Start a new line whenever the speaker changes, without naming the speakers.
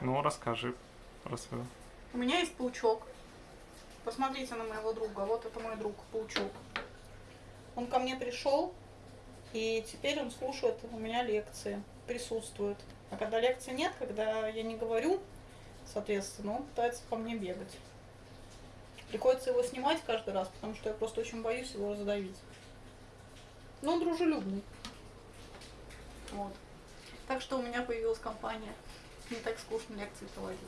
Ну, расскажи про свою.
У меня есть паучок. Посмотрите на моего друга. Вот это мой друг, паучок. Он ко мне пришел, и теперь он слушает у меня лекции, присутствует. А когда лекции нет, когда я не говорю, соответственно, он пытается по мне бегать. Приходится его снимать каждый раз, потому что я просто очень боюсь его раздавить. Но он дружелюбный. Вот. Так что у меня появилась компания. Не так скучно лекции проводить.